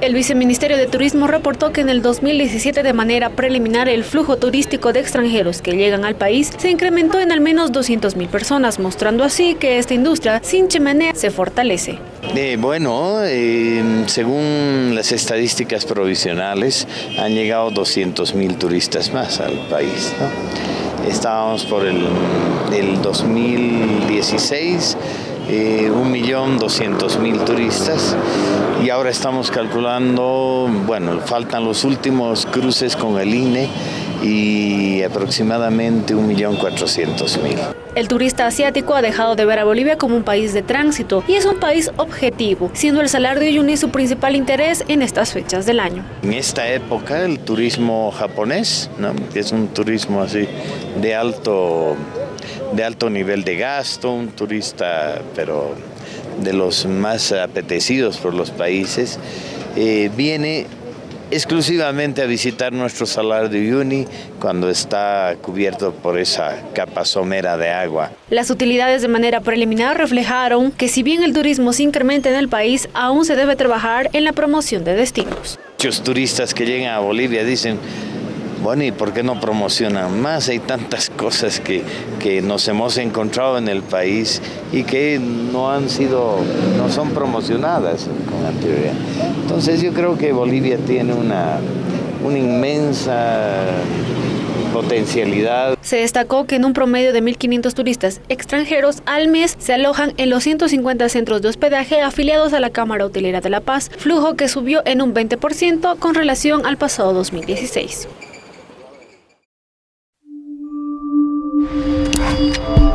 El Viceministerio de Turismo reportó que en el 2017 de manera preliminar el flujo turístico de extranjeros que llegan al país se incrementó en al menos 200.000 personas, mostrando así que esta industria sin chimenea se fortalece. Eh, bueno, eh, según las estadísticas provisionales, han llegado 200.000 turistas más al país. Estábamos por el 2016 eh, 1.200.000 turistas y ahora estamos calculando, bueno, faltan los últimos cruces con el INE y aproximadamente 1.400.000. El turista asiático ha dejado de ver a Bolivia como un país de tránsito y es un país objetivo, siendo el Salar de Uyuni su principal interés en estas fechas del año. En esta época el turismo japonés, ¿no? es un turismo así de alto de alto nivel de gasto, un turista, pero de los más apetecidos por los países, eh, viene exclusivamente a visitar nuestro salar de Uyuni cuando está cubierto por esa capa somera de agua. Las utilidades de manera preliminar reflejaron que si bien el turismo se incrementa en el país, aún se debe trabajar en la promoción de destinos. Muchos turistas que llegan a Bolivia dicen, bueno, ¿y por qué no promocionan más? Hay tantas cosas que, que nos hemos encontrado en el país y que no han sido, no son promocionadas con anterioridad. Entonces yo creo que Bolivia tiene una, una inmensa potencialidad. Se destacó que en un promedio de 1.500 turistas extranjeros al mes se alojan en los 150 centros de hospedaje afiliados a la Cámara Hotelera de La Paz, flujo que subió en un 20% con relación al pasado 2016. thank you